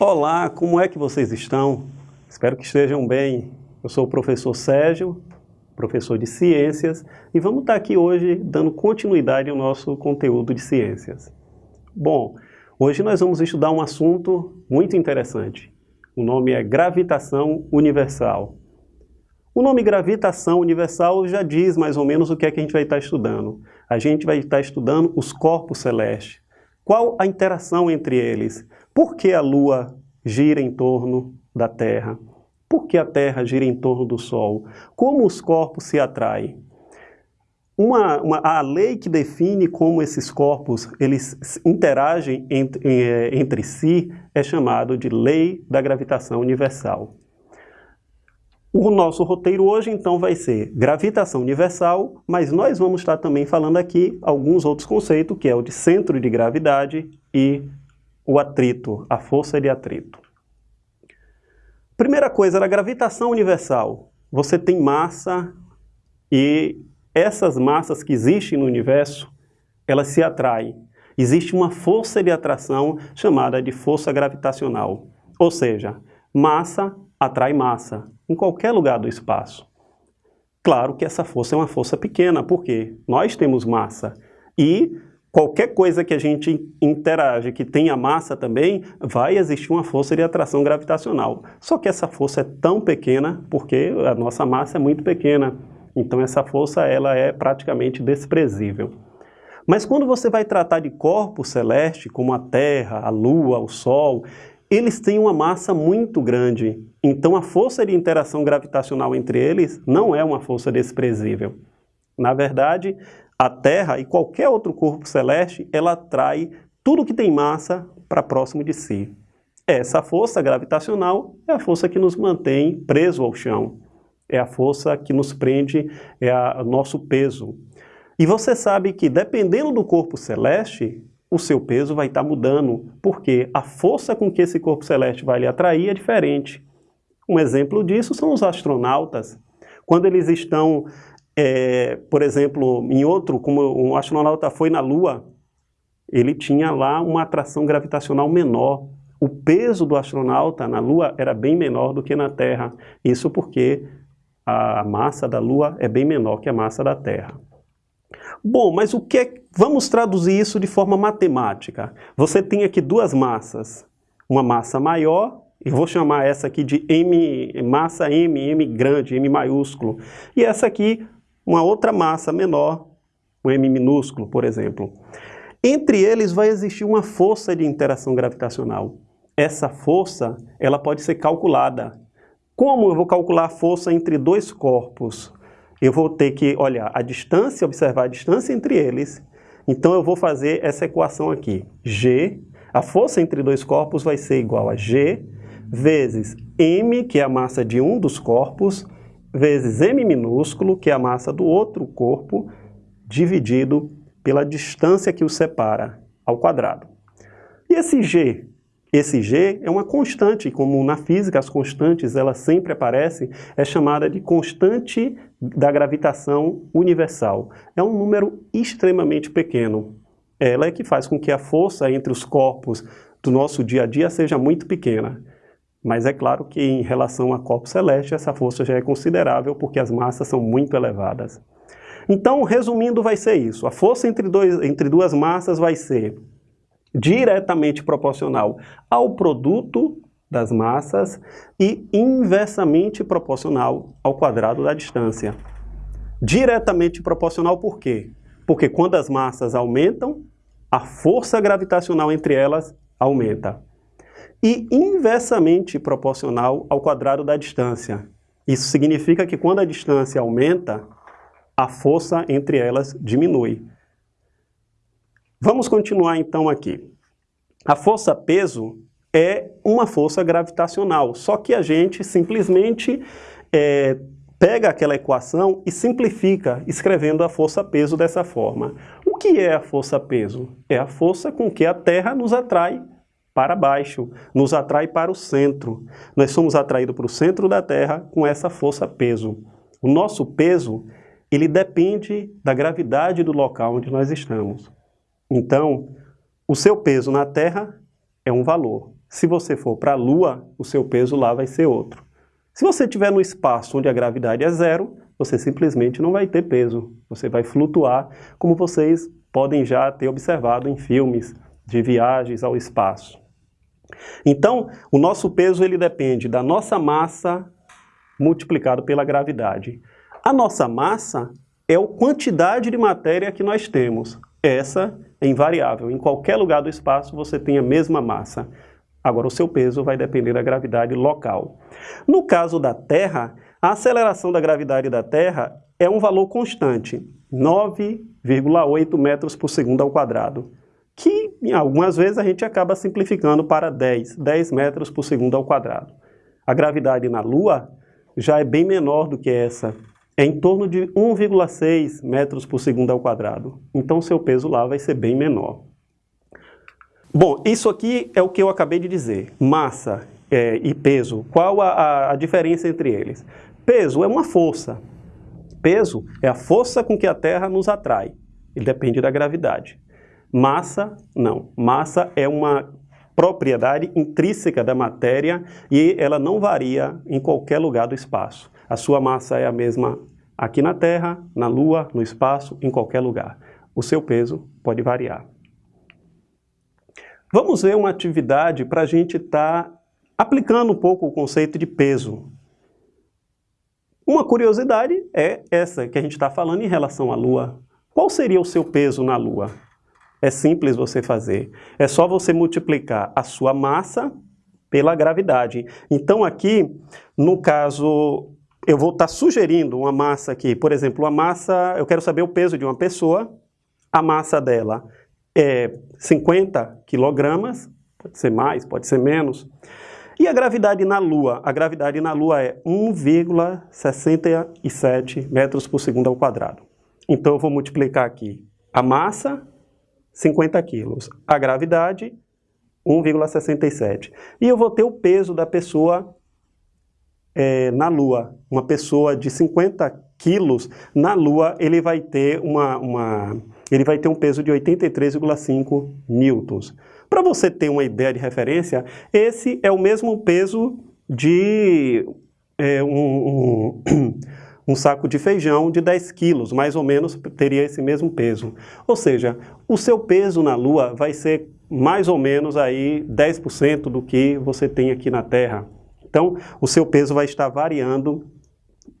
Olá, como é que vocês estão? Espero que estejam bem. Eu sou o professor Sérgio, professor de Ciências, e vamos estar aqui hoje dando continuidade ao nosso conteúdo de Ciências. Bom, hoje nós vamos estudar um assunto muito interessante. O nome é gravitação universal. O nome gravitação universal já diz mais ou menos o que é que a gente vai estar estudando. A gente vai estar estudando os corpos celestes. Qual a interação entre eles? Por que a Lua gira em torno da Terra? Por que a Terra gira em torno do Sol? Como os corpos se atraem? Uma, uma, a lei que define como esses corpos eles interagem entre, eh, entre si é chamado de lei da gravitação universal. O nosso roteiro hoje, então, vai ser gravitação universal, mas nós vamos estar também falando aqui alguns outros conceitos, que é o de centro de gravidade e o atrito, a força de atrito. Primeira coisa, a gravitação universal. Você tem massa e essas massas que existem no universo, elas se atraem. Existe uma força de atração chamada de força gravitacional. Ou seja, massa atrai massa, em qualquer lugar do espaço. Claro que essa força é uma força pequena, porque nós temos massa e qualquer coisa que a gente interage que tenha massa também, vai existir uma força de atração gravitacional. Só que essa força é tão pequena porque a nossa massa é muito pequena. Então essa força ela é praticamente desprezível. Mas quando você vai tratar de corpos celestes, como a Terra, a Lua, o Sol, eles têm uma massa muito grande. Então a força de interação gravitacional entre eles não é uma força desprezível. Na verdade, a Terra e qualquer outro corpo celeste, ela atrai tudo que tem massa para próximo de si. Essa força gravitacional é a força que nos mantém preso ao chão. É a força que nos prende, é o nosso peso. E você sabe que dependendo do corpo celeste, o seu peso vai estar tá mudando, porque a força com que esse corpo celeste vai lhe atrair é diferente. Um exemplo disso são os astronautas. Quando eles estão é, por exemplo, em outro, como um astronauta foi na Lua, ele tinha lá uma atração gravitacional menor. O peso do astronauta na Lua era bem menor do que na Terra. Isso porque a massa da Lua é bem menor que a massa da Terra. Bom, mas o que é... Vamos traduzir isso de forma matemática. Você tem aqui duas massas. Uma massa maior, e vou chamar essa aqui de M, massa M, M grande, M maiúsculo. E essa aqui, uma outra massa menor, um M minúsculo, por exemplo. Entre eles vai existir uma força de interação gravitacional. Essa força ela pode ser calculada. Como eu vou calcular a força entre dois corpos? Eu vou ter que olhar a distância, observar a distância entre eles. Então eu vou fazer essa equação aqui. G, a força entre dois corpos vai ser igual a G vezes M, que é a massa de um dos corpos, vezes m minúsculo, que é a massa do outro corpo, dividido pela distância que o separa, ao quadrado. E esse g? Esse g é uma constante, como na física as constantes elas sempre aparecem, é chamada de constante da gravitação universal. É um número extremamente pequeno. Ela é que faz com que a força entre os corpos do nosso dia a dia seja muito pequena. Mas é claro que em relação a corpos celestes, essa força já é considerável porque as massas são muito elevadas. Então, resumindo, vai ser isso. A força entre, dois, entre duas massas vai ser diretamente proporcional ao produto das massas e inversamente proporcional ao quadrado da distância. Diretamente proporcional por quê? Porque quando as massas aumentam, a força gravitacional entre elas aumenta e inversamente proporcional ao quadrado da distância. Isso significa que quando a distância aumenta, a força entre elas diminui. Vamos continuar então aqui. A força-peso é uma força gravitacional, só que a gente simplesmente é, pega aquela equação e simplifica, escrevendo a força-peso dessa forma. O que é a força-peso? É a força com que a Terra nos atrai para baixo, nos atrai para o centro. Nós somos atraídos para o centro da Terra com essa força-peso. O nosso peso, ele depende da gravidade do local onde nós estamos. Então, o seu peso na Terra é um valor. Se você for para a Lua, o seu peso lá vai ser outro. Se você estiver no espaço onde a gravidade é zero, você simplesmente não vai ter peso. Você vai flutuar, como vocês podem já ter observado em filmes de viagens ao espaço. Então, o nosso peso ele depende da nossa massa multiplicado pela gravidade. A nossa massa é a quantidade de matéria que nós temos. Essa é invariável. Em qualquer lugar do espaço você tem a mesma massa. Agora, o seu peso vai depender da gravidade local. No caso da Terra, a aceleração da gravidade da Terra é um valor constante, 9,8 metros por segundo ao quadrado, que algumas vezes a gente acaba simplificando para 10, 10 metros por segundo ao quadrado. A gravidade na Lua já é bem menor do que essa, é em torno de 1,6 metros por segundo ao quadrado. Então seu peso lá vai ser bem menor. Bom, isso aqui é o que eu acabei de dizer, massa é, e peso. Qual a, a diferença entre eles? Peso é uma força. Peso é a força com que a Terra nos atrai. Ele depende da gravidade. Massa, não. Massa é uma propriedade intrínseca da matéria e ela não varia em qualquer lugar do espaço. A sua massa é a mesma aqui na Terra, na Lua, no espaço, em qualquer lugar. O seu peso pode variar. Vamos ver uma atividade para a gente estar tá aplicando um pouco o conceito de peso. Uma curiosidade é essa que a gente está falando em relação à Lua. Qual seria o seu peso na Lua? É simples você fazer. É só você multiplicar a sua massa pela gravidade. Então aqui, no caso, eu vou estar tá sugerindo uma massa aqui. Por exemplo, uma massa, eu quero saber o peso de uma pessoa. A massa dela é 50 quilogramas, pode ser mais, pode ser menos. E a gravidade na Lua? A gravidade na Lua é 1,67 metros por segundo ao quadrado. Então eu vou multiplicar aqui a massa 50 quilos. A gravidade, 1,67. E eu vou ter o peso da pessoa é, na Lua. Uma pessoa de 50 quilos, na Lua, ele vai ter, uma, uma, ele vai ter um peso de 83,5 newtons. Para você ter uma ideia de referência, esse é o mesmo peso de é, um, um um saco de feijão de 10 quilos, mais ou menos teria esse mesmo peso. Ou seja, o seu peso na Lua vai ser mais ou menos aí 10% do que você tem aqui na Terra. Então, o seu peso vai estar variando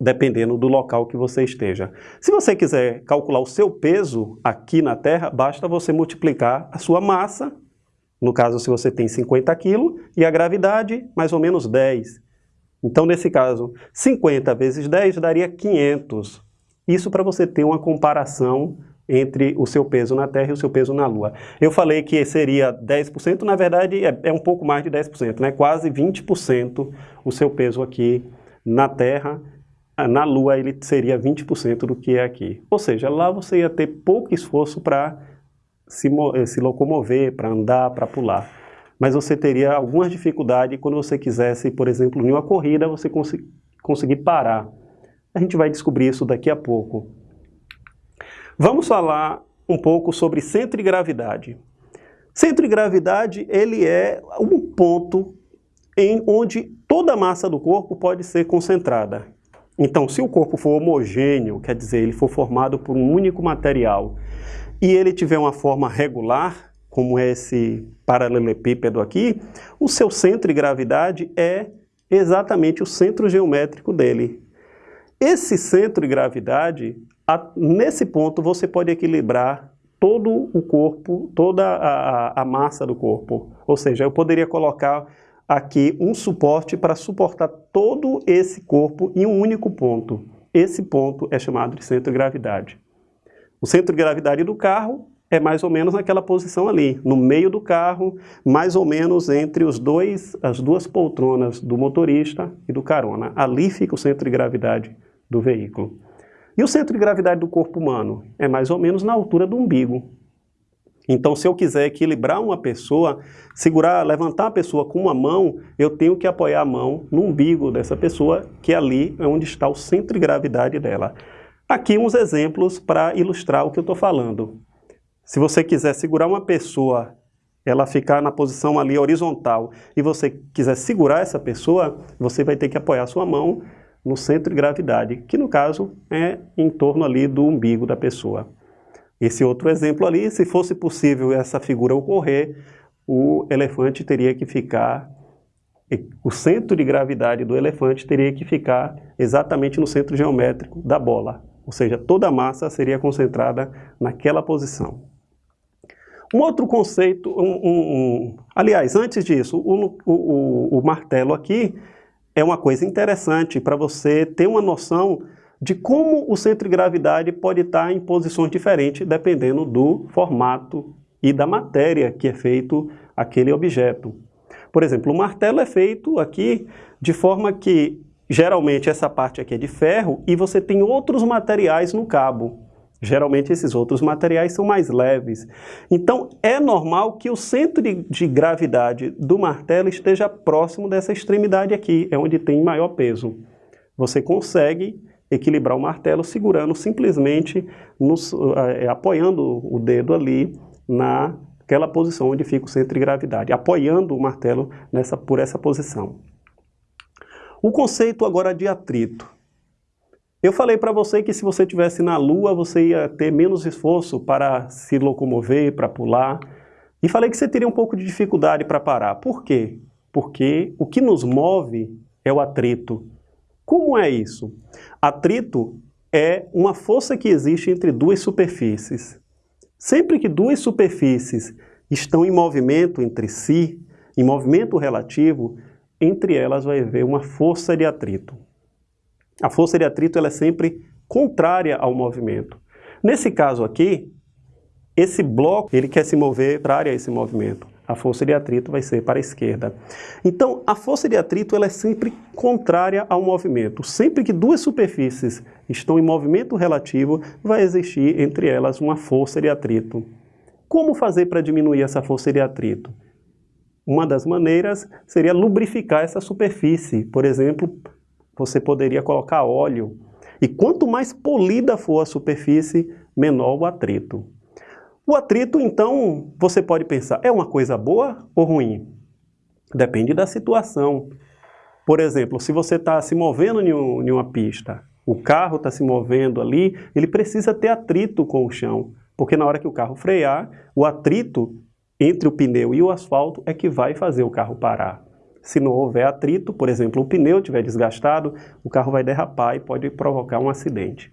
dependendo do local que você esteja. Se você quiser calcular o seu peso aqui na Terra, basta você multiplicar a sua massa, no caso se você tem 50 quilos, e a gravidade, mais ou menos 10. Então, nesse caso, 50 vezes 10 daria 500. Isso para você ter uma comparação entre o seu peso na Terra e o seu peso na Lua. Eu falei que seria 10%, na verdade é, é um pouco mais de 10%, né? quase 20% o seu peso aqui na Terra. Na Lua ele seria 20% do que é aqui. Ou seja, lá você ia ter pouco esforço para se, se locomover, para andar, para pular mas você teria algumas dificuldades quando você quisesse, por exemplo, em uma corrida, você cons conseguir parar. A gente vai descobrir isso daqui a pouco. Vamos falar um pouco sobre centro de gravidade. Centro de gravidade, ele é um ponto em onde toda a massa do corpo pode ser concentrada. Então, se o corpo for homogêneo, quer dizer, ele for formado por um único material, e ele tiver uma forma regular, como é esse paralelepípedo aqui, o seu centro de gravidade é exatamente o centro geométrico dele. Esse centro de gravidade, a, nesse ponto você pode equilibrar todo o corpo, toda a, a, massa do corpo. Ou seja, eu poderia colocar aqui um suporte para suportar todo esse corpo em um único ponto. Esse ponto é chamado de centro de gravidade. O centro de gravidade do carro é mais ou menos naquela posição ali, no meio do carro, mais ou menos entre os dois, as duas poltronas do motorista e do carona. Ali fica o centro de gravidade do veículo. E o centro de gravidade do corpo humano? É mais ou menos na altura do umbigo. Então, se eu quiser equilibrar uma pessoa, segurar, levantar a pessoa com uma mão, eu tenho que apoiar a mão no umbigo dessa pessoa, que ali é onde está o centro de gravidade dela. Aqui uns exemplos para ilustrar o que eu estou falando. Se você quiser segurar uma pessoa ela ficar na posição ali horizontal e você quiser segurar essa pessoa, você vai ter que apoiar sua mão no centro de gravidade, que no caso é em torno ali do umbigo da pessoa. Esse outro exemplo ali, se fosse possível essa figura ocorrer, o elefante teria que ficar, o centro de gravidade do elefante teria que ficar exatamente no centro geométrico da bola, ou seja, toda a massa seria concentrada naquela posição. Um outro conceito, um, um, aliás, antes disso, o, o, o martelo aqui é uma coisa interessante para você ter uma noção de como o centro de gravidade pode estar em posições diferentes dependendo do formato e da matéria que é feito aquele objeto. Por exemplo, o martelo é feito aqui de forma que geralmente essa parte aqui é de ferro e você tem outros materiais no cabo. Geralmente esses outros materiais são mais leves. Então é normal que o centro de, de, gravidade do martelo esteja próximo dessa extremidade aqui, é onde tem maior peso. Você consegue equilibrar o martelo segurando simplesmente, nos, uh, apoiando o dedo ali naquela posição onde fica o centro de gravidade, apoiando o martelo nessa, por essa posição. O conceito agora de atrito. Eu falei para você que se você estivesse na Lua, você ia ter menos esforço para se locomover, para pular. E falei que você teria um pouco de dificuldade para parar. Por quê? Porque o que nos move é o atrito. Como é isso? Atrito é uma força que existe entre duas superfícies. Sempre que duas superfícies estão em movimento entre si, em movimento relativo, entre elas vai haver uma força de atrito. A força de atrito ela é sempre contrária ao movimento. Nesse caso aqui, esse bloco ele quer se mover contrário a esse movimento. A força de atrito vai ser para a esquerda. Então, a força de atrito ela é sempre contrária ao movimento. Sempre que duas superfícies estão em movimento relativo, vai existir entre elas uma força de atrito. Como fazer para diminuir essa força de atrito? Uma das maneiras seria lubrificar essa superfície, por exemplo, você poderia colocar óleo. E quanto mais polida for a superfície, menor o atrito. O atrito, então, você pode pensar, é uma coisa boa ou ruim? Depende da situação. Por exemplo, se você está se movendo em, um, em uma pista, o carro está se movendo ali, ele precisa ter atrito com o chão, porque na hora que o carro frear, o atrito entre o pneu e o asfalto é que vai fazer o carro parar. Se não houver atrito, por exemplo, o pneu estiver desgastado, o carro vai derrapar e pode provocar um acidente.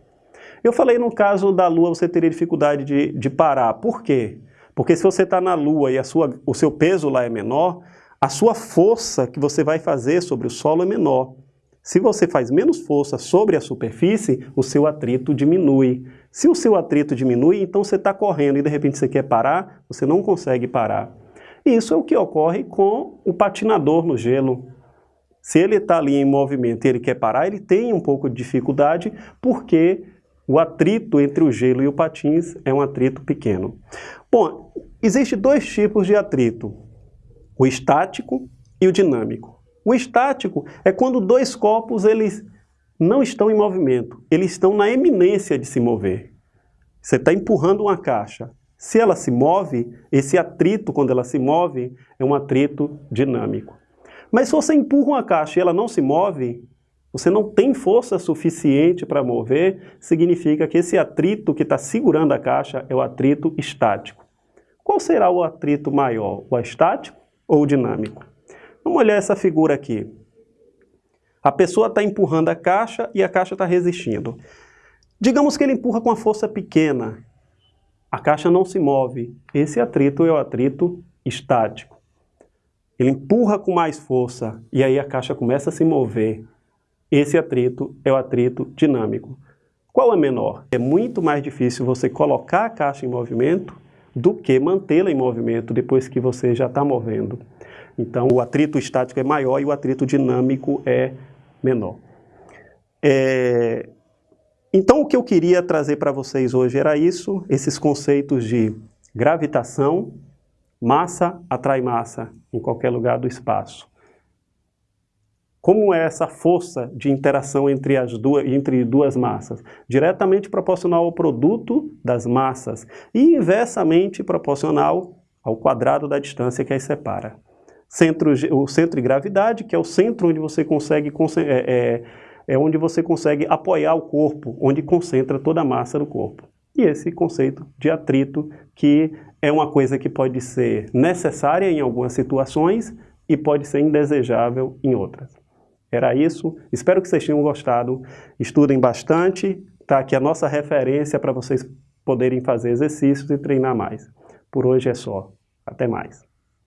Eu falei no caso da Lua você teria dificuldade de, de parar. Por quê? Porque se você está na Lua e a sua, o seu peso lá é menor, a sua força que você vai fazer sobre o solo é menor. Se você faz menos força sobre a superfície, o seu atrito diminui. Se o seu atrito diminui, então você está correndo e de repente você quer parar, você não consegue parar. Isso é o que ocorre com o patinador no gelo. Se ele está ali em movimento e ele quer parar, ele tem um pouco de dificuldade porque o atrito entre o gelo e o patins é um atrito pequeno. Bom, existem dois tipos de atrito, o estático e o dinâmico. O estático é quando dois corpos eles não estão em movimento, eles estão na eminência de se mover. Você está empurrando uma caixa, se ela se move, esse atrito, quando ela se move, é um atrito dinâmico. Mas se você empurra uma caixa e ela não se move, você não tem força suficiente para mover, significa que esse atrito que está segurando a caixa é o atrito estático. Qual será o atrito maior, o estático ou o dinâmico? Vamos olhar essa figura aqui. A pessoa está empurrando a caixa e a caixa está resistindo. Digamos que ele empurra com uma força pequena, a caixa não se move. Esse atrito é o atrito estático. Ele empurra com mais força e aí a caixa começa a se mover. Esse atrito é o atrito dinâmico. Qual é menor? É muito mais difícil você colocar a caixa em movimento do que mantê-la em movimento depois que você já está movendo. Então, o atrito estático é maior e o atrito dinâmico é menor. É, então o que eu queria trazer para vocês hoje era isso, esses conceitos de gravitação, massa atrai massa em qualquer lugar do espaço. Como é essa força de interação entre, as duas, entre duas massas? Diretamente proporcional ao produto das massas e inversamente proporcional ao quadrado da distância que as separa. Centro, o centro de gravidade, que é o centro onde você consegue, é, é, é onde você consegue apoiar o corpo, onde concentra toda a massa do corpo. E esse conceito de atrito, que é uma coisa que pode ser necessária em algumas situações e pode ser indesejável em outras. Era isso, espero que vocês tenham gostado, estudem bastante, tá aqui a nossa referência para vocês poderem fazer exercícios e treinar mais. Por hoje é só, até mais.